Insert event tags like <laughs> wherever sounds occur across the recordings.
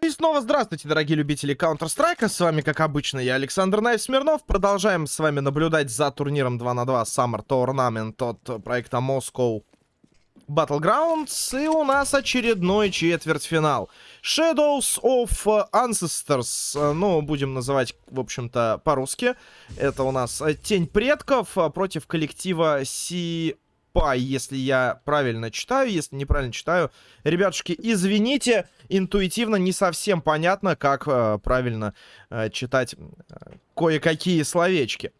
Ну и снова здравствуйте, дорогие любители Counter-Strike. С вами, как обычно, я Александр Найф Смирнов. Продолжаем с вами наблюдать за турниром 2 на 2 Summer Tournament от проекта Moscow Battlegrounds. И у нас очередной четвертьфинал. Shadows of Ancestors. Ну, будем называть, в общем-то, по-русски. Это у нас Тень Предков против коллектива Си... Пай, если я правильно читаю. Если неправильно читаю, ребятушки, извините, интуитивно не совсем понятно, как э, правильно читать э, кое-какие словечки.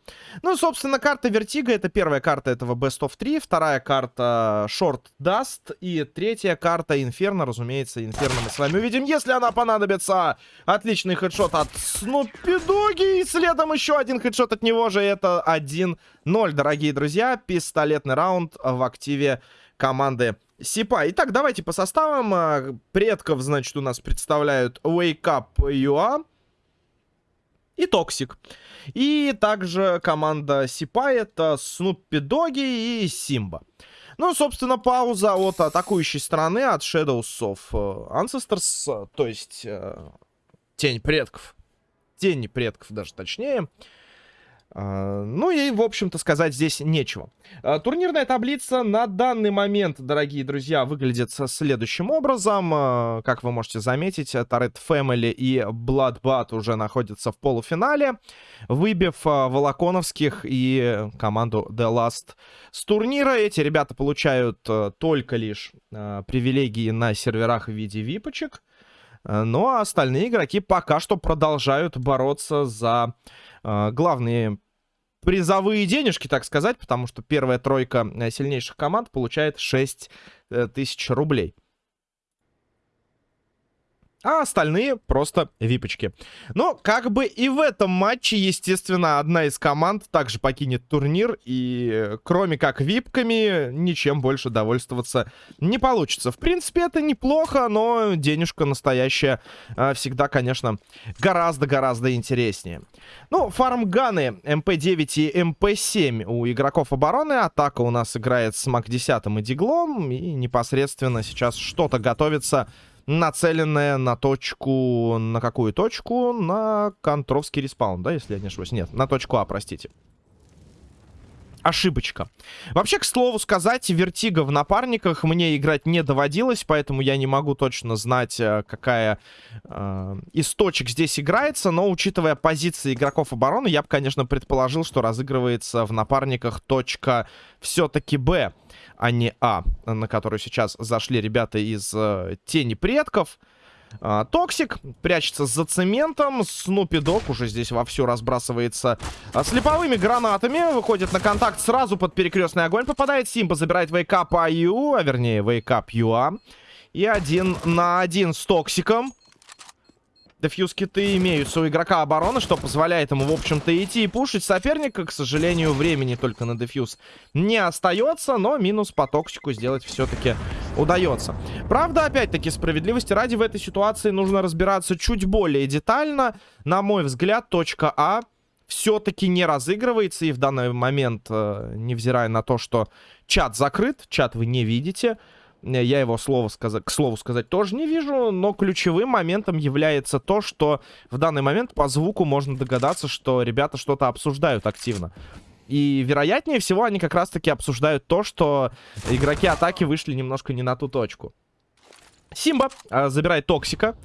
Ну, собственно, карта Vertigo — это первая карта этого Best of 3, вторая карта Short Dust и третья карта Инферно, разумеется, Инферно мы с вами увидим, если она понадобится. Отличный хедшот от Snoopy Доги, и следом еще один хедшот от него же, это 1-0, дорогие друзья, пистолетный раунд в активе команды Сипа. Итак, давайте по составам. Предков, значит, у нас представляют Wake Up UA, и Toxic. И также команда Сипа это Snoopy Доги и Simba. Ну, собственно, пауза от атакующей стороны, от Shadows of э, Ancestors, то есть э, Тень предков. Тени предков даже точнее. А, ну и, в общем-то, сказать здесь нечего. А, турнирная таблица на данный момент, дорогие друзья, выглядит следующим образом. А, как вы можете заметить, Turret Family и Bloodbath уже находятся в полуфинале, выбив Волоконовских и команду The Last с турнира. Эти ребята получают только лишь привилегии на серверах в виде випочек. Ну а остальные игроки пока что продолжают бороться за главные призовые денежки, так сказать, потому что первая тройка э, сильнейших команд получает 6 э, тысяч рублей а остальные просто випочки. Но как бы и в этом матче, естественно, одна из команд также покинет турнир, и кроме как випками, ничем больше довольствоваться не получится. В принципе, это неплохо, но денежка настоящая а, всегда, конечно, гораздо-гораздо интереснее. Ну, фармганы MP-9 и MP-7 у игроков обороны. Атака у нас играет с MAC-10 и Диглом, и непосредственно сейчас что-то готовится нацеленная на точку... На какую точку? На контровский респаун, да, если я не ошибаюсь? Нет, на точку А, простите. Ошибочка. Вообще, к слову сказать, Vertigo в напарниках мне играть не доводилось, поэтому я не могу точно знать, э, какая э, из точек здесь играется, но учитывая позиции игроков обороны, я бы, конечно, предположил, что разыгрывается в напарниках точка все-таки Б а не А, на которую сейчас зашли ребята из э, Тени Предков. А, Toxic прячется за цементом. Snoopy Dog уже здесь вовсю разбрасывается а, слеповыми гранатами. Выходит на контакт сразу под перекрестный огонь. Попадает Simba, забирает Wake Up AU, а вернее Wake Up UA. И один на один с Токсиком. Дефьюз-киты имеются у игрока обороны, что позволяет ему, в общем-то, идти и пушить соперника. К сожалению, времени только на дефьюз не остается, но минус по токсику сделать все-таки удается. Правда, опять-таки, справедливости ради в этой ситуации нужно разбираться чуть более детально. На мой взгляд, точка А все-таки не разыгрывается. И в данный момент, э, невзирая на то, что чат закрыт, чат вы не видите... Я его слово сказать, к слову сказать тоже не вижу, но ключевым моментом является то, что в данный момент по звуку можно догадаться, что ребята что-то обсуждают активно. И вероятнее всего они как раз-таки обсуждают то, что игроки атаки вышли немножко не на ту точку. Симба э, забирает Токсика.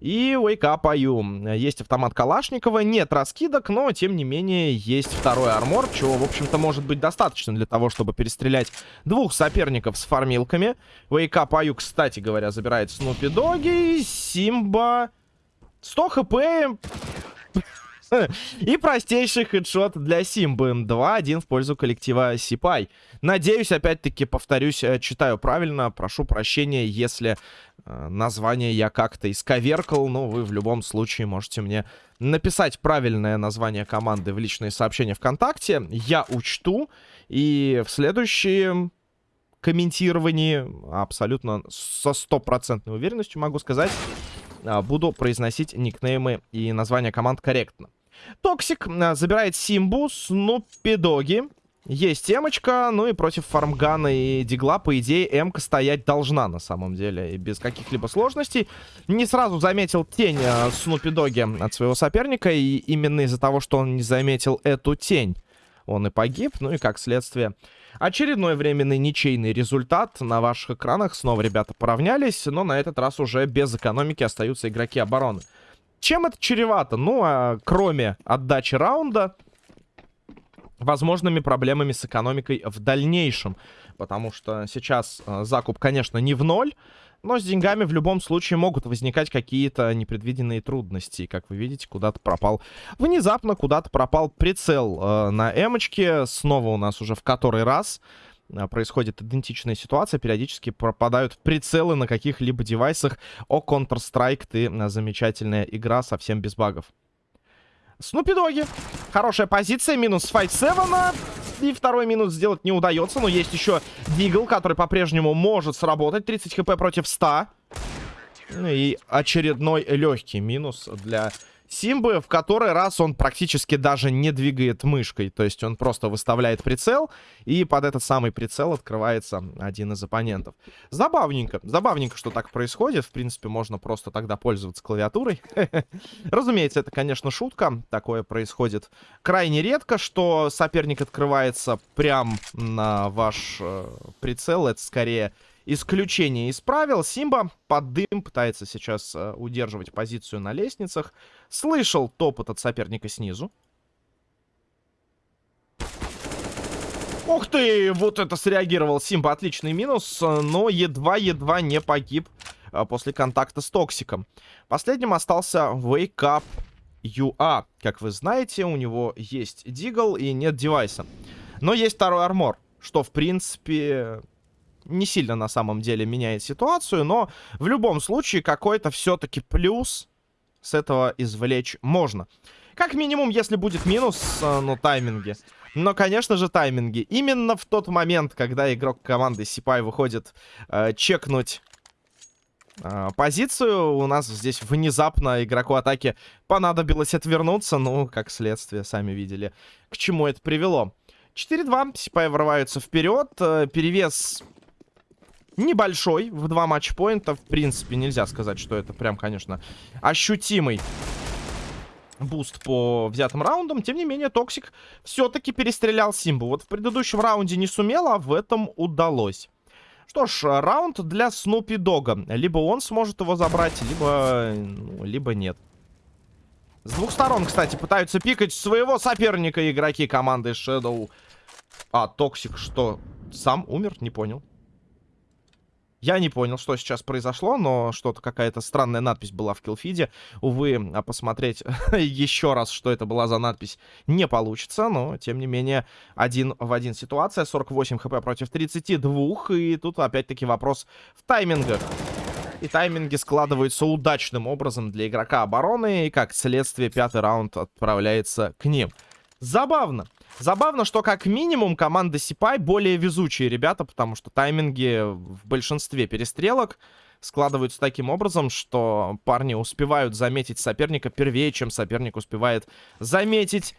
И IU. Есть автомат Калашникова, нет раскидок, но, тем не менее, есть второй армор, чего, в общем-то, может быть достаточно для того, чтобы перестрелять двух соперников с фармилками. IU, кстати говоря, забирает Снупи Доги, Симба... 100 хп и простейший хедшот для Симбы. 2-1 в пользу коллектива Сипай. Надеюсь, опять-таки, повторюсь, э, читаю правильно. Прошу прощения, если э, название я как-то исковеркал. Но вы в любом случае можете мне написать правильное название команды в личные сообщения ВКонтакте. Я учту. И в следующем комментировании абсолютно со стопроцентной уверенностью могу сказать, а, буду произносить никнеймы и названия команд корректно. Toxic а, забирает Симбу, Snoopy Доги. Есть эмочка, ну и против фармгана и дигла, по идее, эмка стоять должна на самом деле, и без каких-либо сложностей. Не сразу заметил тень э, Snoopy Доги от своего соперника, и именно из-за того, что он не заметил эту тень, он и погиб, ну и как следствие. Очередной временный ничейный результат на ваших экранах. Снова ребята поравнялись, но на этот раз уже без экономики остаются игроки обороны. Чем это чревато? Ну, а кроме отдачи раунда возможными проблемами с экономикой в дальнейшем. Потому что сейчас э, закуп, конечно, не в ноль, но с деньгами в любом случае могут возникать какие-то непредвиденные трудности. Как вы видите, куда-то пропал... Внезапно куда-то пропал прицел э, на эмочке. Снова у нас уже в который раз происходит идентичная ситуация. Периодически пропадают прицелы на каких-либо девайсах. О, Counter-Strike, ты э, замечательная игра, совсем без багов. Снупи Доги. Хорошая позиция. Минус 5-7. И второй минус сделать не удается. Но есть еще Дигл, который по-прежнему может сработать. 30 хп против 100. Ну и очередной легкий минус для Симбы, в который раз он практически даже не двигает мышкой. То есть он просто выставляет прицел, и под этот самый прицел открывается один из оппонентов. Забавненько. Забавненько, что так происходит. В принципе, можно просто тогда пользоваться клавиатурой. <laughs> Разумеется, это, конечно, шутка. Такое происходит крайне редко, что соперник открывается прям на ваш э, прицел. Это скорее исключение из правил. Симба под дым пытается сейчас э, удерживать позицию на лестницах. Слышал топот от соперника снизу. Ух ты! Вот это среагировал Симба. Отличный минус, но едва-едва не погиб э, после контакта с Токсиком. Последним остался Wake Up UA. Как вы знаете, у него есть Дигл и нет девайса. Но есть второй армор, что, в принципе, не сильно на самом деле меняет ситуацию, но в любом случае какой-то все-таки плюс с этого извлечь можно. Как минимум, если будет минус, э, ну, тайминги. Но, конечно же, тайминги. Именно в тот момент, когда игрок команды Сипай выходит э, чекнуть э, позицию, у нас здесь внезапно игроку атаки понадобилось отвернуться. Ну, как следствие, сами видели, к чему это привело. 4-2, Сипай врываются вперед. Э, перевес небольшой в два матчпоинта. В принципе, нельзя сказать, что это прям, конечно, ощутимый буст по взятым раундам. Тем не менее, Токсик все-таки перестрелял Симбу. Вот в предыдущем раунде не сумел, а в этом удалось. Что ж, раунд для Снупи Дога. Либо он сможет его забрать, либо, ну, либо нет. С двух сторон, кстати, пытаются пикать своего соперника игроки команды Shadow. А, Токсик что, сам умер? Не понял. Я не понял, что сейчас произошло, но что-то какая-то странная надпись была в киллфиде. Увы, а посмотреть <laughs> еще раз, что это была за надпись, не получится. Но, тем не менее, один в один ситуация. 48 хп против 32. И тут опять-таки вопрос в таймингах. И тайминги складываются удачным образом для игрока обороны. И как следствие, пятый раунд отправляется к ним. Забавно. Забавно, что как минимум команда Сипай более везучие ребята, потому что тайминги в большинстве перестрелок складываются таким образом, что парни успевают заметить соперника первее, чем соперник успевает заметить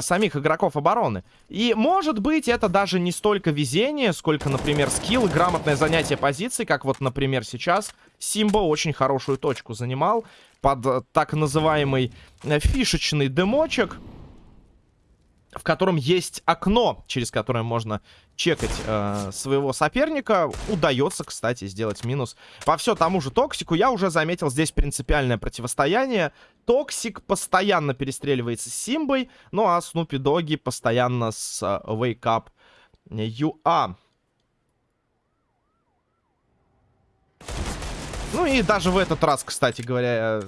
самих игроков обороны. И, может быть, это даже не столько везение, сколько, например, скилл грамотное занятие позиций, как вот, например, сейчас Симба очень хорошую точку занимал под так называемый э, фишечный домочек в котором есть окно, через которое можно чекать э, своего соперника. Удается, кстати, сделать минус по все тому же Токсику. Я уже заметил здесь принципиальное противостояние. Токсик постоянно перестреливается с Симбой, ну а Снупи Доги постоянно с э, Wake Up UA. Ну и даже в этот раз, кстати говоря,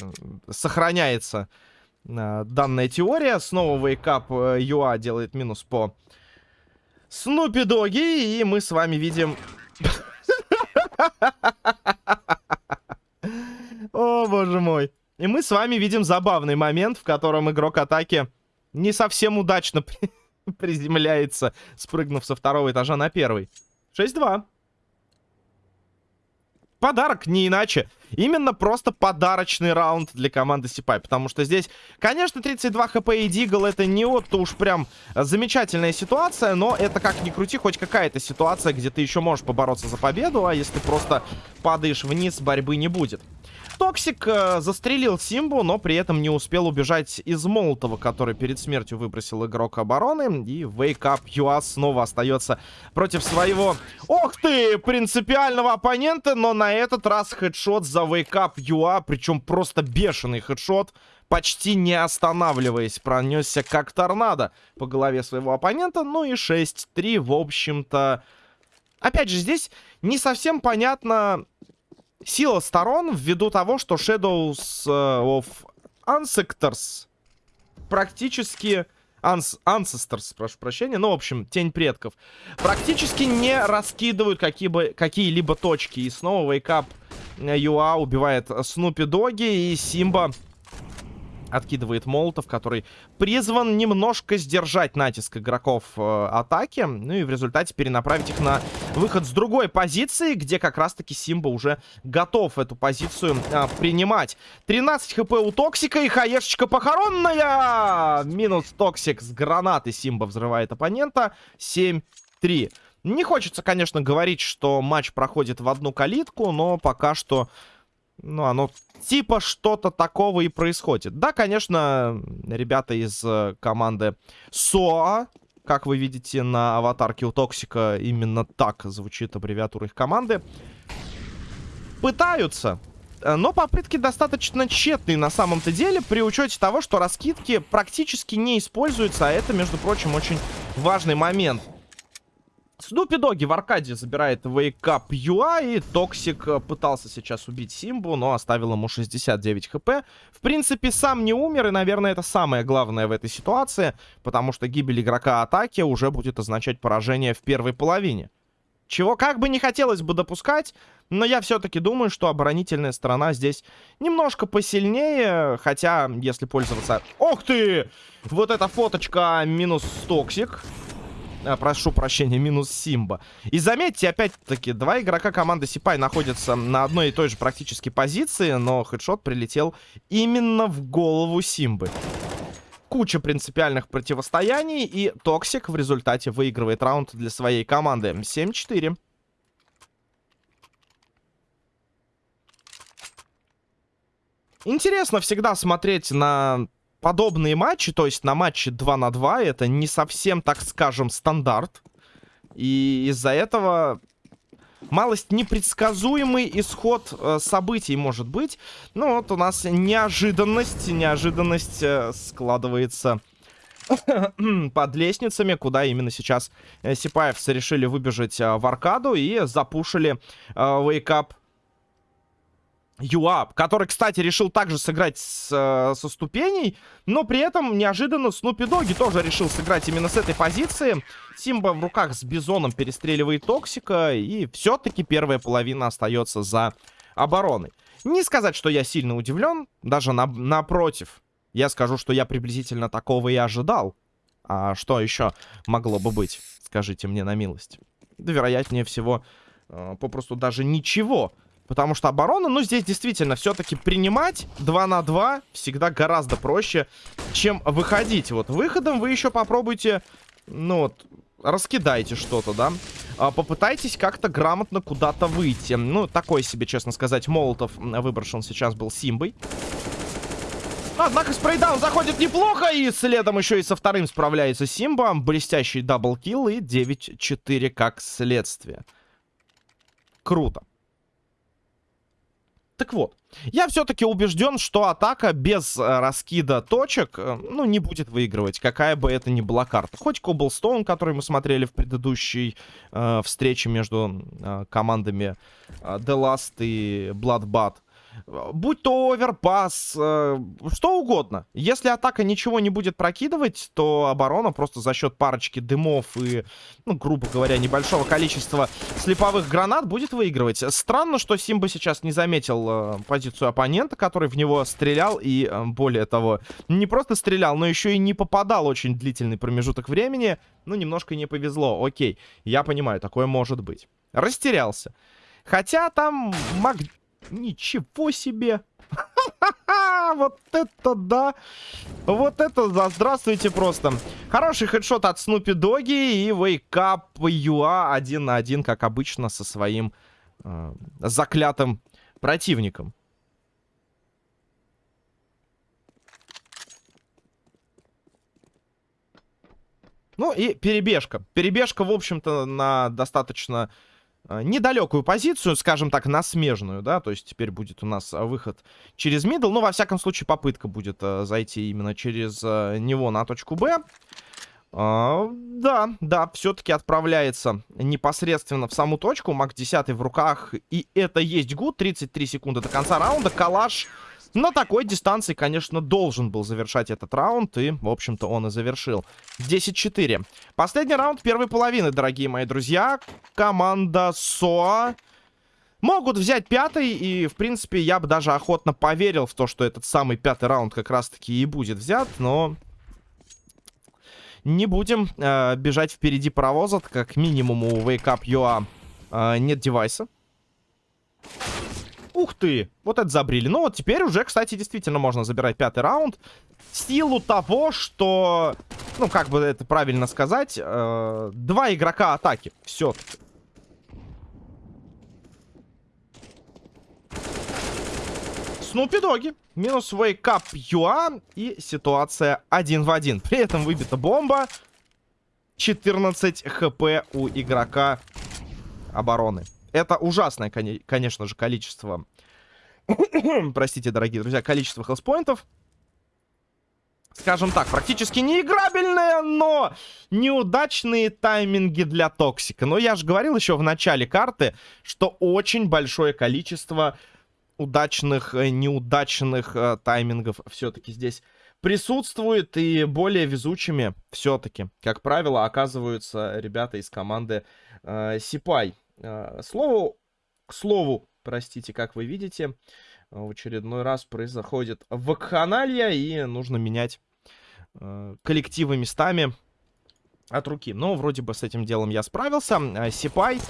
сохраняется Э, данная теория. Снова Wake Up UA делает минус по Снупи Доги. И мы с вами видим... <laughs> О, боже мой. И мы с вами видим забавный момент, в котором игрок атаки не совсем удачно <laughs> приземляется, спрыгнув со второго этажа на первый. 6-2. Подарок, не иначе. Именно просто подарочный раунд для команды Сипай. Потому что здесь, конечно, 32 хп и Deagle это не вот уж прям замечательная ситуация, но это как ни крути, хоть какая-то ситуация, где ты еще можешь побороться за победу, а если просто падаешь вниз, борьбы не будет. Токсик э, застрелил Симбу, но при этом не успел убежать из Молотова, который перед смертью выбросил игрок обороны. И Wake Up UA снова остается против своего... Ох ты! Принципиального оппонента, но на этот раз хедшот за Wake Up UA, причем просто бешеный хедшот почти не останавливаясь, пронесся как торнадо по голове своего оппонента. Ну и 6-3, в общем-то... Опять же, здесь не совсем понятно, сила сторон ввиду того, что Shadows э, of Ancestors практически... Ancestors, прошу прощения. Ну, в общем, Тень Предков. Практически не раскидывают какие-либо какие точки. И снова Wake Up Юа убивает Снупи Доги. И Симба откидывает молотов, который призван немножко сдержать натиск игроков э, атаки. Ну и в результате перенаправить их на выход с другой позиции, где как раз-таки Симба уже готов эту позицию э, принимать. 13 хп у Токсика и хаешечка похоронная! Минус Токсик с гранаты Симба взрывает оппонента. 7-3. Не хочется, конечно, говорить, что матч проходит в одну калитку, но пока что ну, оно типа что-то такого и происходит. Да, конечно, ребята из э, команды СОА, как вы видите на аватарке у Токсика, именно так звучит аббревиатура их команды, пытаются. Э, но попытки достаточно тщетные на самом-то деле, при учете того, что раскидки практически не используются, а это, между прочим, очень важный момент. Снупи Доги в аркаде забирает Wake UA, и Токсик э, пытался сейчас убить Симбу, но оставил ему 69 хп. В принципе, сам не умер, и, наверное, это самое главное в этой ситуации, потому что гибель игрока атаки уже будет означать поражение в первой половине. Чего как бы не хотелось бы допускать, но я все-таки думаю, что оборонительная сторона здесь немножко посильнее, хотя, если пользоваться... Ох ты! Вот эта фоточка минус Токсик. А, прошу прощения, минус Симба. И заметьте, опять-таки, два игрока команды Сипай находятся на одной и той же практически позиции, но хедшот прилетел именно в голову Симбы. Куча принципиальных противостояний, и Токсик в результате выигрывает раунд для своей команды. 7-4. Интересно всегда смотреть на подобные матчи, то есть на матче 2 на 2, это не совсем, так скажем, стандарт. И из-за этого малость непредсказуемый исход э, событий может быть. Ну вот у нас неожиданность, неожиданность э, складывается <clears throat> под лестницами, куда именно сейчас э, Сипаевцы решили выбежать э, в аркаду и запушили э, Wake Up Юап, который, кстати, решил также сыграть с, э, со ступеней, но при этом неожиданно Снупи Доги тоже решил сыграть именно с этой позиции. Симба в руках с Бизоном перестреливает Токсика, и все-таки первая половина остается за обороной. Не сказать, что я сильно удивлен, даже на, напротив. Я скажу, что я приблизительно такого и ожидал. А что еще могло бы быть? Скажите мне на милость. Да, вероятнее всего, э, попросту даже ничего. Потому что оборона, ну, здесь действительно все-таки принимать 2 на 2 всегда гораздо проще, чем выходить. Вот выходом вы еще попробуйте, ну, вот, раскидайте что-то, да. А, попытайтесь как-то грамотно куда-то выйти. Ну, такой себе, честно сказать, Молотов выброшен сейчас был Симбой. Однако spray down заходит неплохо, и следом еще и со вторым справляется Симба. Блестящий double kill и 9-4 как следствие. Круто. Так вот, я все-таки убежден, что атака без э, раскида точек, э, ну, не будет выигрывать, какая бы это ни была карта. Хоть Коблстоун, который мы смотрели в предыдущей э, встрече между э, командами э, The Last и Bloodbath, Будь то оверпас, э, что угодно. Если атака ничего не будет прокидывать, то оборона просто за счет парочки дымов и, ну, грубо говоря, небольшого количества слеповых гранат будет выигрывать. Странно, что Симба сейчас не заметил э, позицию оппонента, который в него стрелял. И, э, более того, не просто стрелял, но еще и не попадал очень длительный промежуток времени. Ну, немножко не повезло. Окей, я понимаю, такое может быть. Растерялся. Хотя там маг... Ничего себе! <laughs> Вот это да! Вот это да! Здравствуйте просто! Хороший хедшот от Снупи Доги и Вейкап Юа один на один, как обычно, со своим э, заклятым противником. Ну и перебежка. Перебежка, в общем-то, на достаточно недалекую позицию, скажем так, на смежную, да, то есть теперь будет у нас выход через middle, ну, во всяком случае, попытка будет э, зайти именно через э, него на точку Б. А, да, да, все-таки отправляется непосредственно в саму точку. MAC 10 в руках. И это есть гуд. 33 секунды до конца раунда. Калаш на такой дистанции, конечно, должен был завершать этот раунд. И, в общем-то, он и завершил. 10-4. Последний раунд первой половины, дорогие мои друзья. Команда СОА могут взять пятый. И, в принципе, я бы даже охотно поверил в то, что этот самый пятый раунд как раз-таки и будет взят. Но не будем э, бежать впереди паровоза, как минимум у Wake Up UA э, нет девайса. Ух ты! Вот это забрили. Ну вот теперь уже, кстати, действительно можно забирать пятый раунд. В силу того, что... Ну, как бы это правильно сказать. Э, два игрока атаки. Все-таки. Снупи Доги. Минус Up Юа. И ситуация один в один. При этом выбита бомба. 14 хп у игрока обороны. Это ужасное, конечно же, количество... <coughs> Простите, дорогие друзья, количество хелспоинтов. Скажем так, практически неиграбельные, но неудачные тайминги для Токсика. Но я же говорил еще в начале карты, что очень большое количество удачных, э, неудачных э, таймингов все-таки здесь присутствует. И более везучими все-таки, как правило, оказываются ребята из команды э, Сипай. Э, слову, к слову, простите, как вы видите, в очередной раз происходит вакханалия, и нужно менять э, коллективы местами от руки. Но вроде бы с этим делом я справился. Сипай.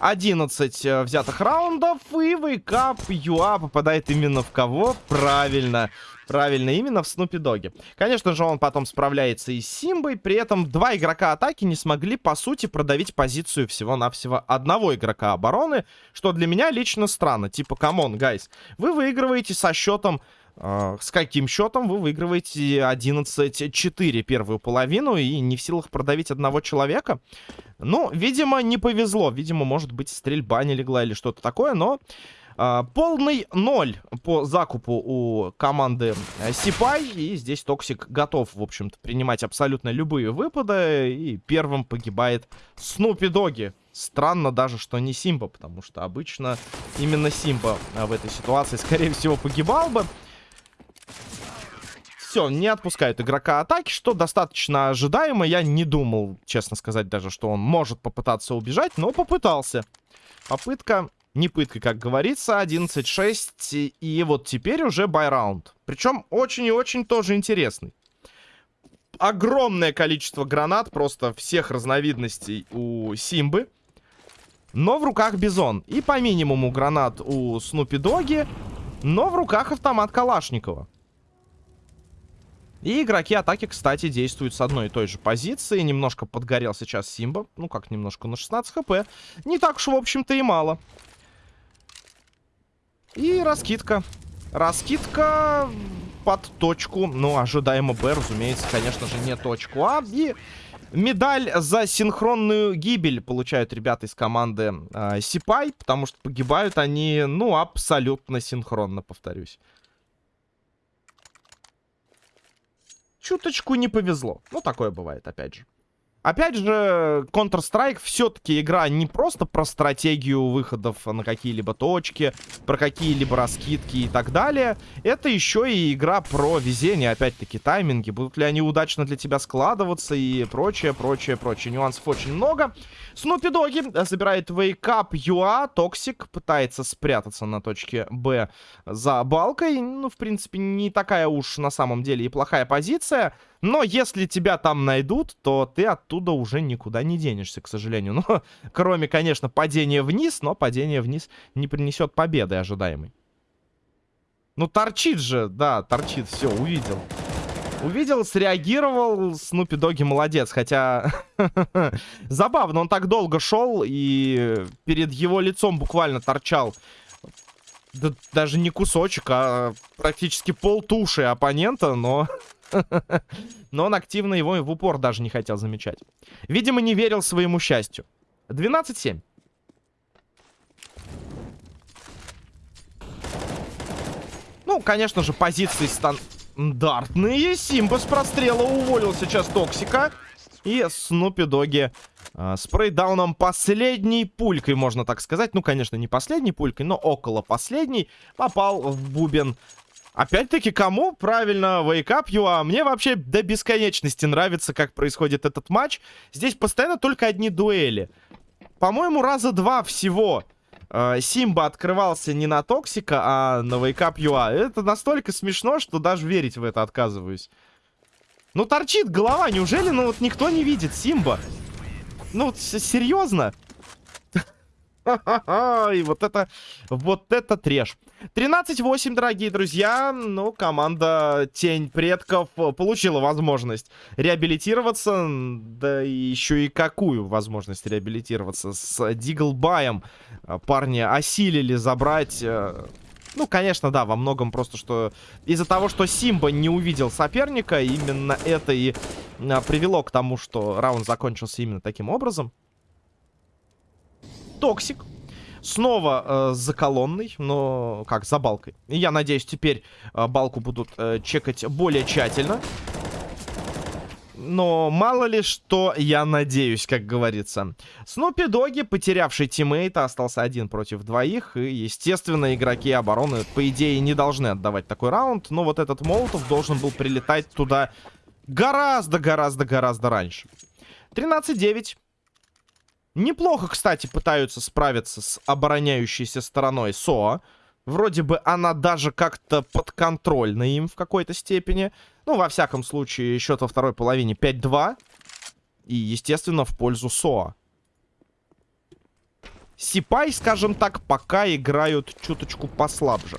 11 э, взятых раундов. И Wake Up UA попадает именно в кого? Правильно. Правильно, именно в Снупи Доге. Конечно же, он потом справляется и с Симбой. При этом два игрока атаки не смогли, по сути, продавить позицию всего-навсего одного игрока обороны. Что для меня лично странно. Типа, come on, guys. Вы выигрываете со счетом с каким счетом вы выигрываете 11-4 первую половину и не в силах продавить одного человека? Ну, видимо, не повезло. Видимо, может быть, стрельба не легла или что-то такое, но... Э, полный ноль по закупу у команды Сипай. И здесь Токсик готов, в общем-то, принимать абсолютно любые выпады. И первым погибает Снупи Доги. Странно даже, что не Симба, потому что обычно именно Симба в этой ситуации, скорее всего, погибал бы. Все, не отпускают игрока атаки, что достаточно ожидаемо. Я не думал, честно сказать, даже, что он может попытаться убежать, но попытался. Попытка не пытка, как говорится. 11-6. И вот теперь уже байраунд. Причем очень и очень тоже интересный. Огромное количество гранат, просто всех разновидностей у Симбы. Но в руках Бизон. И по минимуму гранат у Снупи Доги. Но в руках автомат Калашникова. И игроки атаки, кстати, действуют с одной и той же позиции. Немножко подгорел сейчас Симба. Ну, как немножко, на 16 хп. Не так уж, в общем-то, и мало. И раскидка. Раскидка под точку. Ну, ожидаемо Б, разумеется, конечно же, не точку А. И медаль за синхронную гибель получают ребята из команды э, Сипай. Потому что погибают они, ну, абсолютно синхронно, повторюсь. Чуточку не повезло. Ну, такое бывает, опять же. Опять же, Counter-Strike все-таки игра не просто про стратегию выходов на какие-либо точки, про какие-либо раскидки и так далее. Это еще и игра про везение, опять-таки, тайминги. Будут ли они удачно для тебя складываться и прочее, прочее, прочее. Нюансов очень много. Снупи Доги забирает Wake Up UA. Токсик пытается спрятаться на точке Б за балкой. Ну, в принципе, не такая уж на самом деле и плохая позиция. Но если тебя там найдут, то ты оттуда уже никуда не денешься, к сожалению. <laughs> Ну, кроме, конечно, падения вниз, но падение вниз не принесет победы ожидаемой. Ну, торчит же, да, торчит, все, увидел. Увидел, среагировал, Снупи Доги молодец, хотя <laughs> забавно, он так долго шел, и перед его лицом буквально торчал да, даже не кусочек, а практически пол туши оппонента, но... <laughs> но он активно его в упор даже не хотел замечать. Видимо, не верил своему счастью. 12-7. Ну, конечно же, позиции стандартные. Симба с прострела уволил сейчас Токсика. И Снупи Доги э, спрейдауном последней пулькой, можно так сказать. Ну, конечно, не последней пулькой, но около последней попал в бубен. Опять-таки, кому? Правильно, Wake Up UA. Мне вообще до бесконечности нравится, как происходит этот матч. Здесь постоянно только одни дуэли. По-моему, раза два всего э, Симба открывался не на Токсика, а на Wake Up UA. Это настолько смешно, что даже верить в это отказываюсь. Ну, торчит голова. Неужели, ну, вот никто не видит Симба? Ну, серьезно? И вот это, вот это треш. 13-8, дорогие друзья. Ну, команда Тень Предков получила возможность реабилитироваться. Да еще и какую возможность реабилитироваться. С Диглбаем парни осилили забрать э, ну, конечно, да, во многом просто, что из-за того, что Симба не увидел соперника, именно это и а, привело к тому, что раунд закончился именно таким образом. Токсик. Снова э, за колонной, но как, за балкой. Я надеюсь, теперь э, балку будут э, чекать более тщательно. Но мало ли что, я надеюсь, как говорится. Снупи Доги, потерявший тиммейта, остался один против двоих. И, естественно, игроки обороны, по идее, не должны отдавать такой раунд. Но вот этот Молотов должен был прилетать туда гораздо-гораздо-гораздо раньше. 13-9. Неплохо, кстати, пытаются справиться с обороняющейся стороной СОА. Вроде бы она даже как-то подконтрольна им в какой-то степени. Ну, во всяком случае, счет во второй половине 5-2. И, естественно, в пользу СОА. Сипай, скажем так, пока играют чуточку послабже.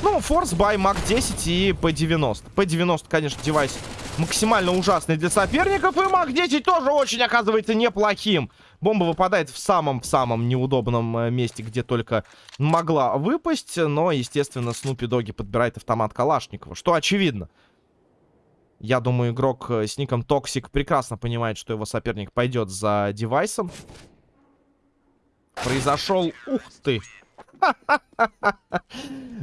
Ну, Force by Mach 10 и P90. P90, конечно, девайс максимально ужасный для соперников. И Mach 10 тоже очень, оказывается, неплохим. Бомба выпадает в самом-самом неудобном э, месте, где только могла выпасть. Но, естественно, Снупи Доги подбирает автомат Калашникова, что очевидно. Я думаю, игрок э, с ником Токсик прекрасно понимает, что его соперник пойдет за девайсом. Произошел... Ух ты! <laughs>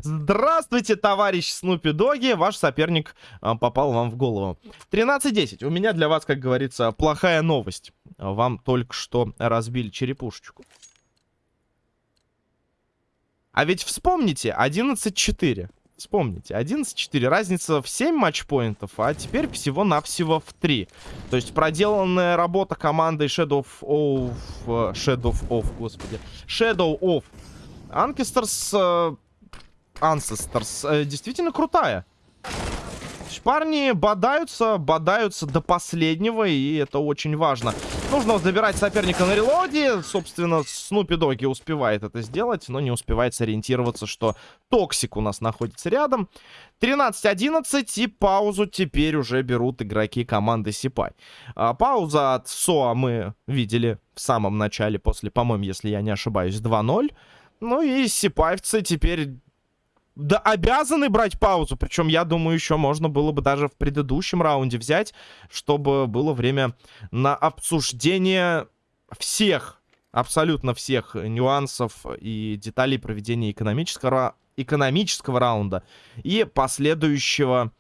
Здравствуйте, товарищ Снупи Доги. Ваш соперник а, попал вам в голову. 13-10. У меня для вас, как говорится, плохая новость. Вам только что разбили черепушечку. А ведь вспомните, 11-4. Вспомните, 11-4, разница в 7 матчпоинтов, а теперь всего-навсего в 3. То есть проделанная работа командой Shadow of... Shadow of, господи. Shadow of Ancestors... Ancestors э, действительно крутые парни бодаются, бодаются до последнего, и это очень важно. Нужно забирать соперника на релоде. Собственно, Снупи Доги успевает это сделать, но не успевает сориентироваться, что Токсик у нас находится рядом. 13-11, и паузу теперь уже берут игроки команды Сипай. А, пауза от СОА мы видели в самом начале, после, по-моему, если я не ошибаюсь, 2-0. Ну и сипаевцы теперь да, обязаны брать паузу. Причем, я думаю, еще можно было бы даже в предыдущем раунде взять, чтобы было время на обсуждение всех, абсолютно всех нюансов и деталей проведения экономического, экономического раунда и последующего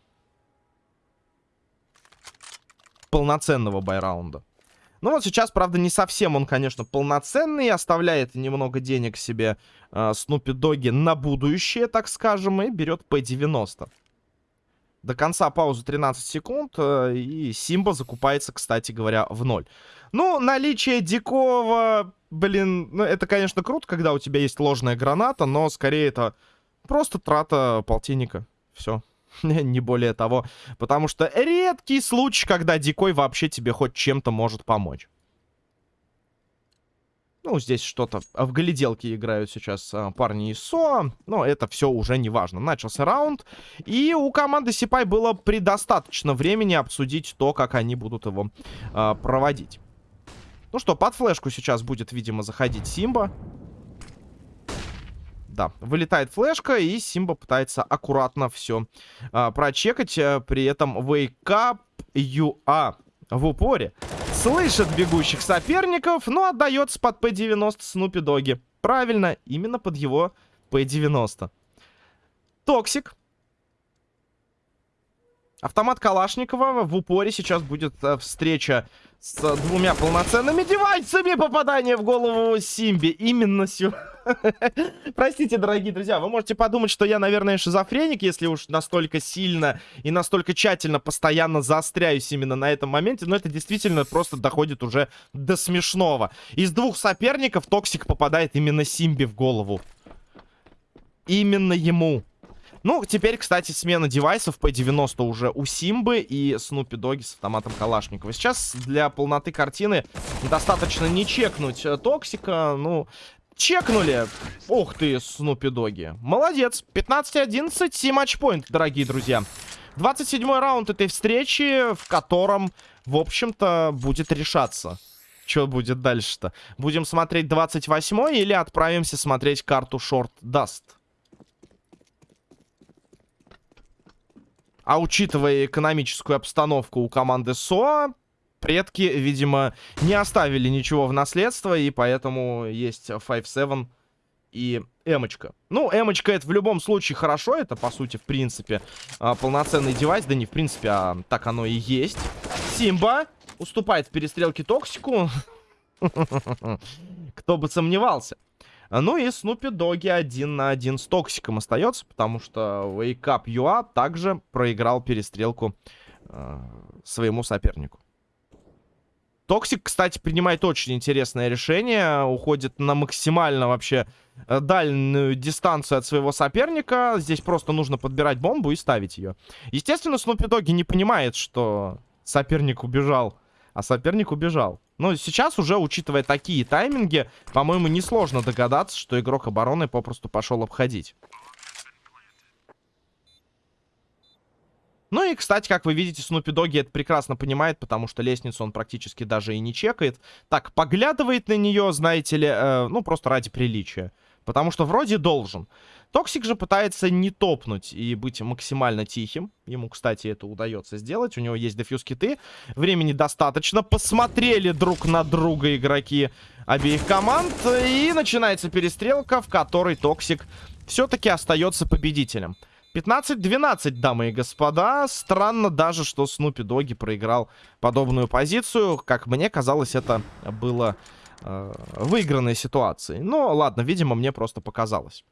полноценного байраунда. Ну вот сейчас, правда, не совсем он, конечно, полноценный. Оставляет немного денег себе э, Снупи Доги на будущее, так скажем, и берет P90. До конца паузы 13 секунд, э, и Симба закупается, кстати говоря, в ноль. Ну, наличие Дикова, блин, ну это, конечно, круто, когда у тебя есть ложная граната, но скорее это просто трата полтинника. Все. <laughs> не более того. Потому что редкий случай, когда Дикой вообще тебе хоть чем-то может помочь. Ну, здесь что-то в гляделке играют сейчас а, парни из СО, но это все уже не важно. Начался раунд, и у команды Сипай было предостаточно времени обсудить то, как они будут его а, проводить. Ну что, под флешку сейчас будет, видимо, заходить Симба. Да, вылетает флешка, и Симба пытается аккуратно все а, прочекать. А, при этом Up UA в упоре слышит бегущих соперников, но отдается под П-90 Снупи Доги. Правильно, именно под его П-90. Токсик. Автомат Калашникова в упоре сейчас будет э, встреча с двумя полноценными девайсами. Попадание в голову Симби. Именно сегодня. <laughs> Простите, дорогие друзья, вы можете подумать, что я, наверное, шизофреник, если уж настолько сильно и настолько тщательно постоянно заостряюсь именно на этом моменте, но это действительно просто доходит уже до смешного. Из двух соперников Токсик попадает именно Симби в голову. Именно ему. Ну, теперь, кстати, смена девайсов, P90 уже у Симбы и Снупи Доги с автоматом Калашникова. Сейчас для полноты картины достаточно не чекнуть э, Токсика. Ну, Чекнули. Ух ты, Снупи Доги. Молодец. 15-11, 7 матчпоинт, дорогие друзья. 27 раунд этой встречи, в котором, в общем-то, будет решаться. Что будет дальше-то? Будем смотреть 28 или отправимся смотреть карту Short Dust? А учитывая экономическую обстановку у команды СОА, предки, видимо, не оставили ничего в наследство, и поэтому есть 5-7 и эмочка. Ну, эмочка это в любом случае хорошо, это, по сути, в принципе, а, полноценный девайс, да не в принципе, а так оно и есть. Симба уступает в перестрелке Токсику. <laughs> Кто бы сомневался. Ну и Снупи Доги один на один с Токсиком остается, потому что Wake Up UA также проиграл перестрелку э, своему сопернику. Токсик, кстати, принимает очень интересное решение. Уходит на максимально вообще э, дальнюю дистанцию от своего соперника. Здесь просто нужно подбирать бомбу и ставить ее. Естественно, Снупи Доги не понимает, что соперник убежал. А соперник убежал. Но сейчас уже, учитывая такие тайминги, по-моему, несложно догадаться, что игрок обороны попросту пошел обходить. Ну и, кстати, как вы видите, Снупи Доги это прекрасно понимает, потому что лестницу он практически даже и не чекает. Так, поглядывает на нее, знаете ли, э, ну, просто ради приличия. Потому что вроде должен. Токсик же пытается не топнуть и быть максимально тихим. Ему, кстати, это удается сделать. У него есть дефьюз-киты. Времени достаточно. Посмотрели друг на друга игроки обеих команд. И начинается перестрелка, в которой Токсик все-таки остается победителем. 15-12, дамы и господа. Странно даже, что Снупи Доги проиграл подобную позицию. Как мне казалось, это было э, выигранной ситуацией. Но ладно, видимо, мне просто показалось.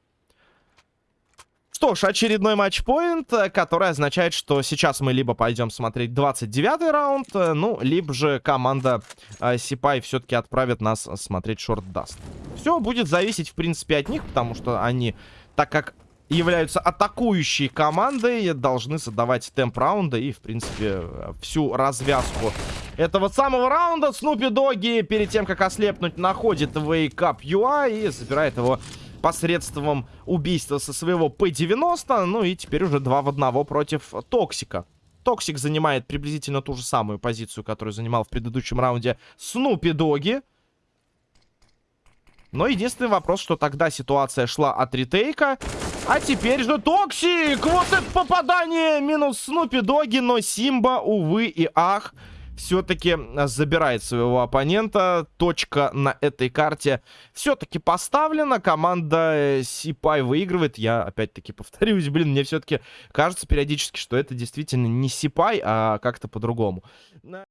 Что ж, очередной матчпоинт, который означает, что сейчас мы либо пойдем смотреть 29-й раунд, э, ну, либо же команда э, Сипай все-таки отправит нас смотреть шорт даст. Все будет зависеть, в принципе, от них, потому что они, так как являются атакующей командой, должны задавать темп раунда и, в принципе, всю развязку этого самого раунда. Снупи Доги перед тем, как ослепнуть, находит Wake Up UA и забирает его посредством убийства со своего P90. Ну и теперь уже 2 в 1 против Токсика. Токсик занимает приблизительно ту же самую позицию, которую занимал в предыдущем раунде Снупи Доги. Но единственный вопрос, что тогда ситуация шла от ретейка. А теперь же Токсик! Вот это попадание! Минус Снупи Доги, но Симба, увы и ах, все-таки забирает своего оппонента. Точка на этой карте все-таки поставлена. Команда Сипай выигрывает. Я опять-таки повторюсь, блин, мне все-таки кажется периодически, что это действительно не Сипай, а как-то по-другому.